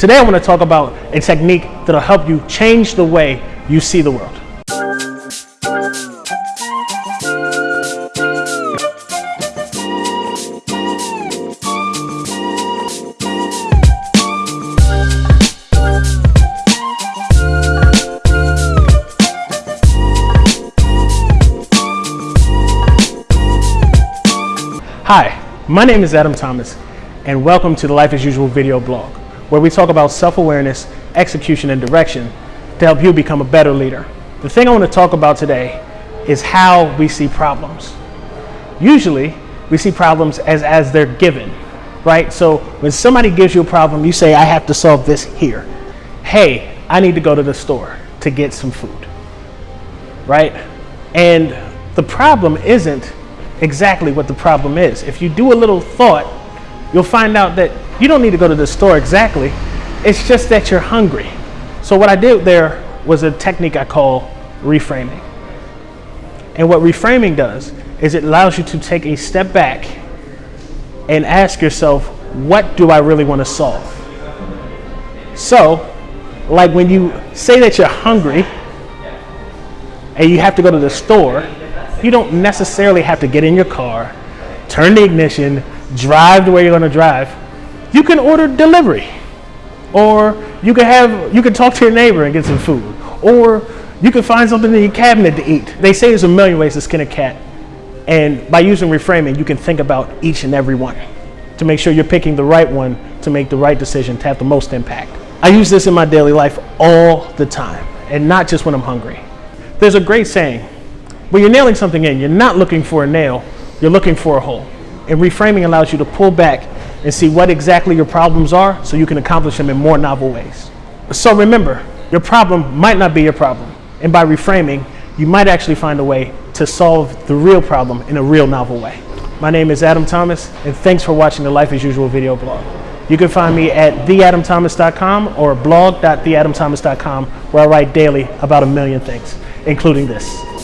Today I want to talk about a technique that'll help you change the way you see the world. Hi, my name is Adam Thomas, and welcome to the Life as Usual video blog, where we talk about self-awareness, execution, and direction to help you become a better leader. The thing I want to talk about today is how we see problems. Usually, we see problems as, as they're given, right? So when somebody gives you a problem, you say, I have to solve this here. Hey, I need to go to the store to get some food, right? And the problem isn't exactly what the problem is. If you do a little thought, you'll find out that you don't need to go to the store exactly. It's just that you're hungry. So what I did there was a technique I call reframing. And what reframing does is it allows you to take a step back and ask yourself, what do I really want to solve? So, like when you say that you're hungry and you have to go to the store, you don't necessarily have to get in your car, turn the ignition, drive the way you're going to drive. You can order delivery, or you can have you can talk to your neighbor and get some food, or you can find something in your cabinet to eat. They say there's a million ways to skin a cat, and by using reframing, you can think about each and every one to make sure you're picking the right one to make the right decision to have the most impact. I use this in my daily life all the time, and not just when I'm hungry. There's a great saying when you're nailing something in, you're not looking for a nail, you're looking for a hole. And reframing allows you to pull back and see what exactly your problems are so you can accomplish them in more novel ways. So remember, your problem might not be your problem. And by reframing, you might actually find a way to solve the real problem in a real novel way. My name is Adam Thomas, and thanks for watching the Life as Usual video blog. You can find me at theadamthomas.com or blog.theadamthomas.com where I write daily about a million things, including this.